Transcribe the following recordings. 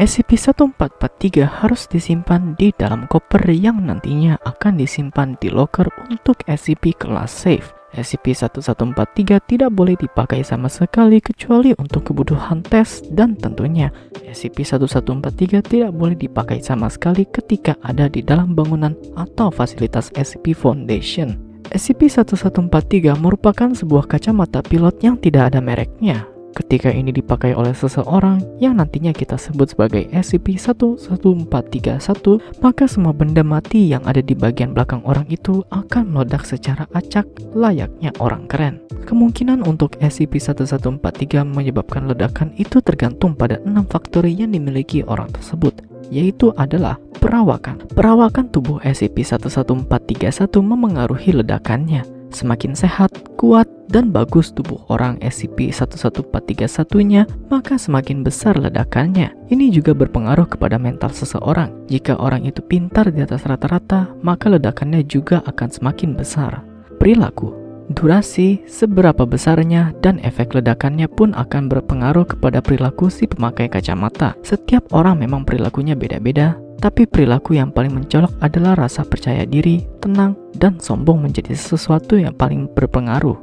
SCP-1443 harus disimpan di dalam koper yang nantinya akan disimpan di locker untuk SCP kelas safe. SCP-1143 tidak boleh dipakai sama sekali kecuali untuk kebutuhan tes dan tentunya SCP-1143 tidak boleh dipakai sama sekali ketika ada di dalam bangunan atau fasilitas SCP Foundation. SCP-1143 merupakan sebuah kacamata pilot yang tidak ada mereknya ketika ini dipakai oleh seseorang yang nantinya kita sebut sebagai SCP-11431, maka semua benda mati yang ada di bagian belakang orang itu akan meledak secara acak layaknya orang keren. Kemungkinan untuk SCP-1143 menyebabkan ledakan itu tergantung pada enam faktor yang dimiliki orang tersebut, yaitu adalah perawakan. Perawakan tubuh SCP-11431 memengaruhi ledakannya Semakin sehat, kuat, dan bagus tubuh orang SCP-11431-nya, maka semakin besar ledakannya. Ini juga berpengaruh kepada mental seseorang. Jika orang itu pintar di atas rata-rata, maka ledakannya juga akan semakin besar. Perilaku Durasi, seberapa besarnya, dan efek ledakannya pun akan berpengaruh kepada perilaku si pemakai kacamata. Setiap orang memang perilakunya beda-beda, tapi perilaku yang paling mencolok adalah rasa percaya diri, tenang, dan sombong menjadi sesuatu yang paling berpengaruh.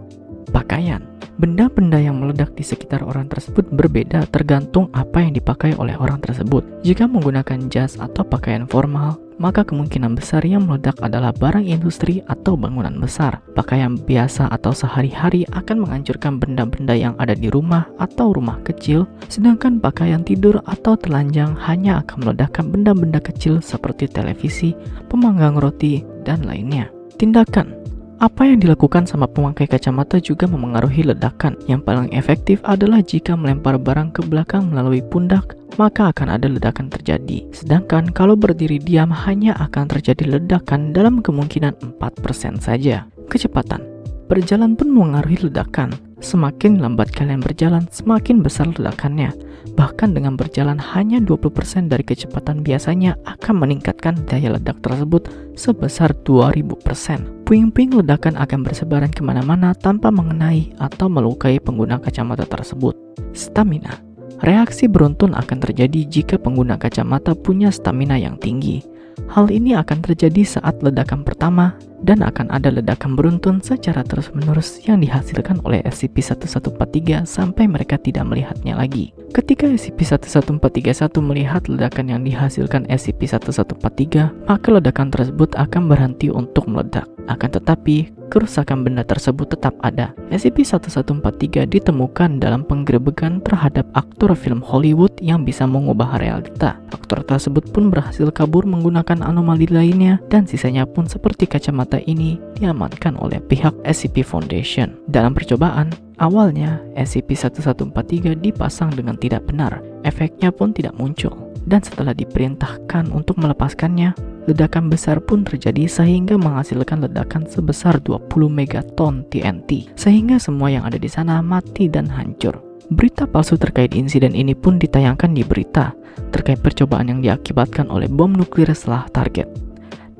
Pakaian Benda-benda yang meledak di sekitar orang tersebut berbeda tergantung apa yang dipakai oleh orang tersebut. Jika menggunakan jas atau pakaian formal, maka kemungkinan besar yang meledak adalah barang industri atau bangunan besar. Pakaian biasa atau sehari-hari akan menghancurkan benda-benda yang ada di rumah atau rumah kecil, sedangkan pakaian tidur atau telanjang hanya akan meledakkan benda-benda kecil seperti televisi, pemanggang roti, dan lainnya. Tindakan apa yang dilakukan sama pemakai kacamata juga memengaruhi ledakan. Yang paling efektif adalah jika melempar barang ke belakang melalui pundak, maka akan ada ledakan terjadi. Sedangkan kalau berdiri diam hanya akan terjadi ledakan dalam kemungkinan 4% saja. Kecepatan Berjalan pun mengaruhi ledakan. Semakin lambat kalian berjalan, semakin besar ledakannya. Bahkan dengan berjalan hanya 20% dari kecepatan biasanya akan meningkatkan daya ledak tersebut sebesar 2000%. Puing-puing ledakan akan bersebaran ke mana-mana tanpa mengenai atau melukai pengguna kacamata tersebut. Stamina Reaksi beruntun akan terjadi jika pengguna kacamata punya stamina yang tinggi. Hal ini akan terjadi saat ledakan pertama dan akan ada ledakan beruntun secara terus-menerus yang dihasilkan oleh SCP-1143 sampai mereka tidak melihatnya lagi. Ketika SCP-11431 melihat ledakan yang dihasilkan SCP-1143, maka ledakan tersebut akan berhenti untuk meledak. Akan tetapi, kerusakan benda tersebut tetap ada. SCP-1143 ditemukan dalam penggerebekan terhadap aktor film Hollywood yang bisa mengubah realita. Aktor tersebut pun berhasil kabur menggunakan anomali lainnya dan sisanya pun seperti kacamata ini diamankan oleh pihak SCP Foundation. Dalam percobaan, awalnya SCP-1143 dipasang dengan tidak benar, efeknya pun tidak muncul dan setelah diperintahkan untuk melepaskannya, ledakan besar pun terjadi sehingga menghasilkan ledakan sebesar 20 megaton TNT, sehingga semua yang ada di sana mati dan hancur. Berita palsu terkait insiden ini pun ditayangkan di berita terkait percobaan yang diakibatkan oleh bom nuklir setelah target.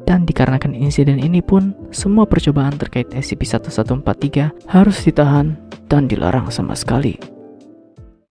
Dan dikarenakan insiden ini pun, semua percobaan terkait SCP-1143 harus ditahan dan dilarang sama sekali.